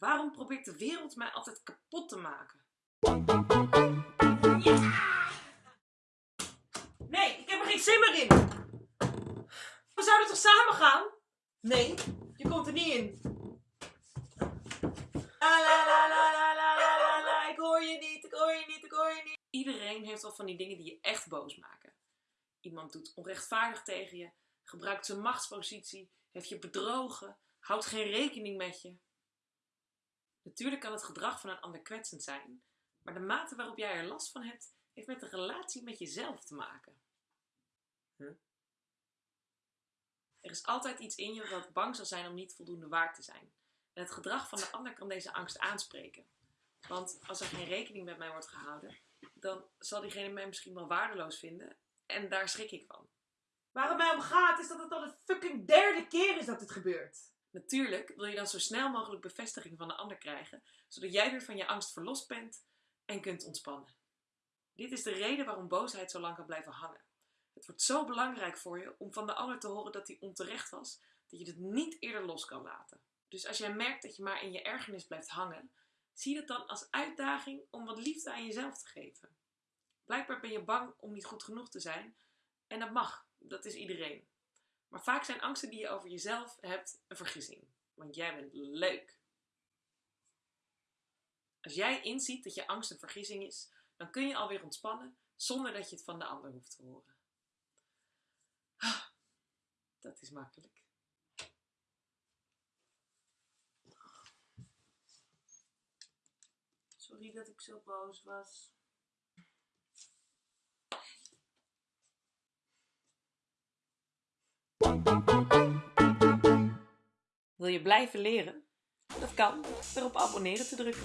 Waarom probeert de wereld mij altijd kapot te maken? Nee, ik heb er geen zin meer in! We zouden toch samen gaan? Nee, je komt er niet in. La la la la la la la la ik hoor je niet, ik hoor je niet, ik hoor je niet. Iedereen heeft wel van die dingen die je echt boos maken. Iemand doet onrechtvaardig tegen je, gebruikt zijn machtspositie, heeft je bedrogen, houdt geen rekening met je. Natuurlijk kan het gedrag van een ander kwetsend zijn, maar de mate waarop jij er last van hebt, heeft met de relatie met jezelf te maken. Huh? Er is altijd iets in je dat bang zal zijn om niet voldoende waard te zijn. En het gedrag van de ander kan deze angst aanspreken. Want als er geen rekening met mij wordt gehouden, dan zal diegene mij misschien wel waardeloos vinden. En daar schrik ik van. Waar het mij om gaat is dat het al de fucking derde keer is dat dit gebeurt. Natuurlijk wil je dan zo snel mogelijk bevestiging van de ander krijgen, zodat jij weer van je angst verlost bent en kunt ontspannen. Dit is de reden waarom boosheid zo lang kan blijven hangen. Het wordt zo belangrijk voor je om van de ander te horen dat hij onterecht was, dat je het niet eerder los kan laten. Dus als jij merkt dat je maar in je ergernis blijft hangen, zie dat dan als uitdaging om wat liefde aan jezelf te geven. Blijkbaar ben je bang om niet goed genoeg te zijn en dat mag, dat is iedereen. Maar vaak zijn angsten die je over jezelf hebt een vergissing, want jij bent leuk. Als jij inziet dat je angst een vergissing is, dan kun je alweer ontspannen zonder dat je het van de ander hoeft te horen. Ah, dat is makkelijk. Sorry dat ik zo boos was. Wil je blijven leren? Dat kan door op abonneren te drukken.